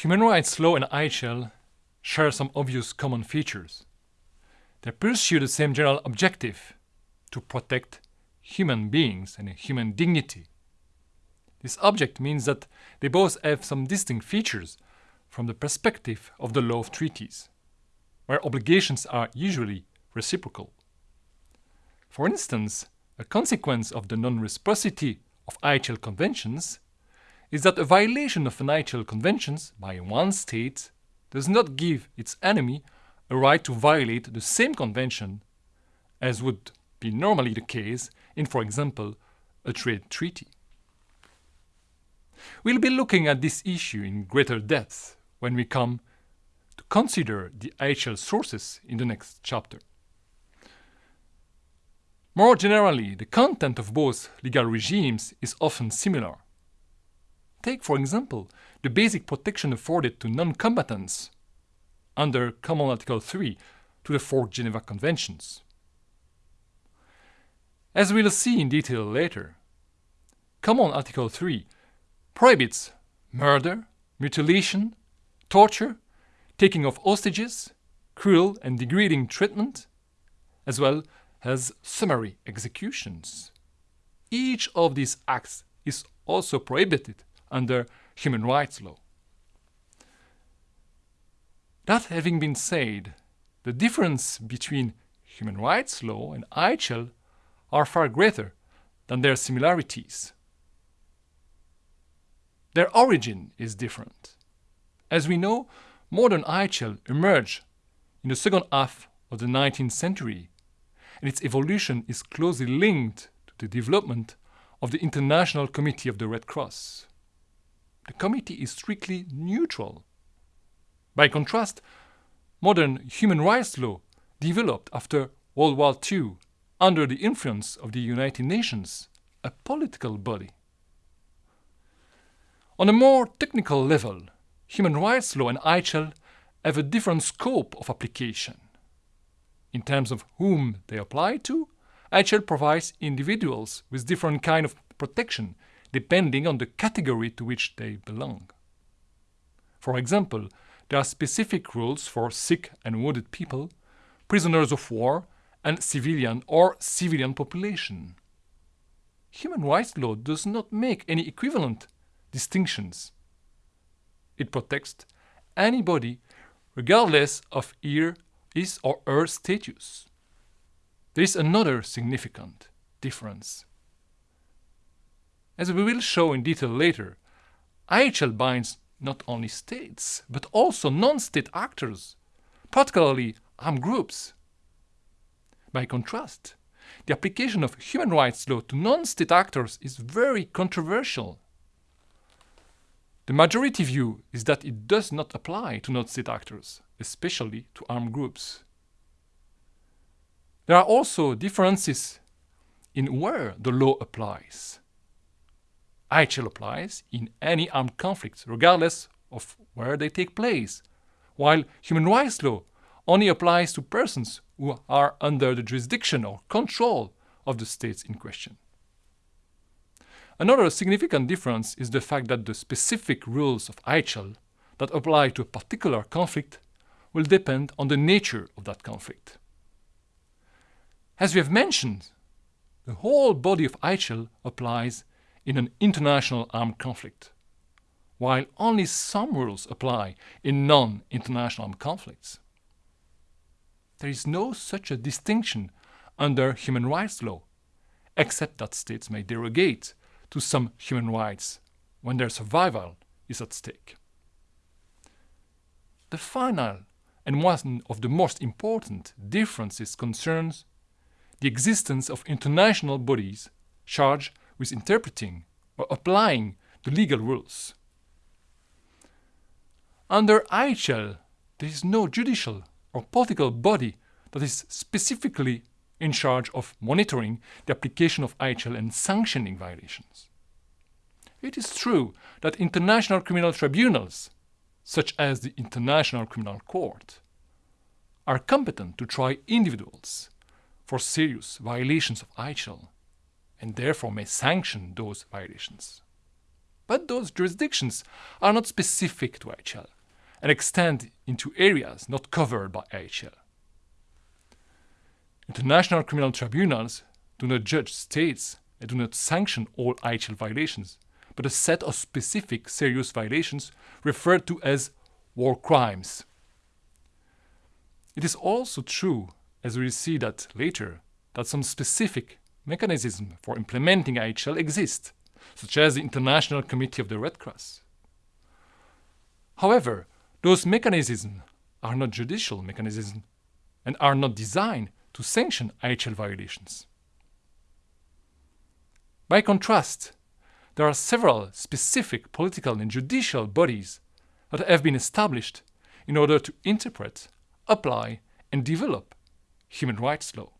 Human rights law and IHL share some obvious common features. They pursue the same general objective to protect human beings and human dignity. This object means that they both have some distinct features from the perspective of the law of treaties, where obligations are usually reciprocal. For instance, a consequence of the non-reciprocity of IHL conventions is that a violation of an IHL conventions by one state does not give its enemy a right to violate the same convention as would be normally the case in, for example, a trade treaty. We'll be looking at this issue in greater depth when we come to consider the IHL sources in the next chapter. More generally, the content of both legal regimes is often similar. Take, for example, the basic protection afforded to non-combatants under Common Article 3 to the four Geneva Conventions. As we'll see in detail later, Common Article 3 prohibits murder, mutilation, torture, taking of hostages, cruel and degrading treatment, as well as summary executions. Each of these acts is also prohibited under human rights law. That having been said, the difference between human rights law and IHL are far greater than their similarities. Their origin is different. As we know, modern IHL emerged in the second half of the 19th century, and its evolution is closely linked to the development of the International Committee of the Red Cross the committee is strictly neutral. By contrast, modern human rights law developed after World War II under the influence of the United Nations, a political body. On a more technical level, human rights law and IHL have a different scope of application. In terms of whom they apply to, IHL provides individuals with different kind of protection depending on the category to which they belong. For example, there are specific rules for sick and wounded people, prisoners of war, and civilian or civilian population. Human rights law does not make any equivalent distinctions. It protects anybody regardless of his or her status. There is another significant difference. As we will show in detail later, IHL binds not only states, but also non-state actors, particularly armed groups. By contrast, the application of human rights law to non-state actors is very controversial. The majority view is that it does not apply to non-state actors, especially to armed groups. There are also differences in where the law applies. IHL applies in any armed conflicts, regardless of where they take place, while human rights law only applies to persons who are under the jurisdiction or control of the states in question. Another significant difference is the fact that the specific rules of IHL that apply to a particular conflict will depend on the nature of that conflict. As we have mentioned, the whole body of IHL applies in an international armed conflict, while only some rules apply in non-international armed conflicts. There is no such a distinction under human rights law, except that states may derogate to some human rights when their survival is at stake. The final and one of the most important differences concerns the existence of international bodies charged with interpreting or applying the legal rules. Under IHL, there is no judicial or political body that is specifically in charge of monitoring the application of IHL and sanctioning violations. It is true that international criminal tribunals, such as the International Criminal Court, are competent to try individuals for serious violations of IHL and therefore may sanction those violations. but those jurisdictions are not specific to IHL and extend into areas not covered by IHL. International criminal tribunals do not judge states and do not sanction all IHL violations, but a set of specific serious violations referred to as war crimes. It is also true, as we will see that later, that some specific mechanisms for implementing IHL exist, such as the International Committee of the Red Cross. However, those mechanisms are not judicial mechanisms and are not designed to sanction IHL violations. By contrast, there are several specific political and judicial bodies that have been established in order to interpret, apply, and develop human rights law.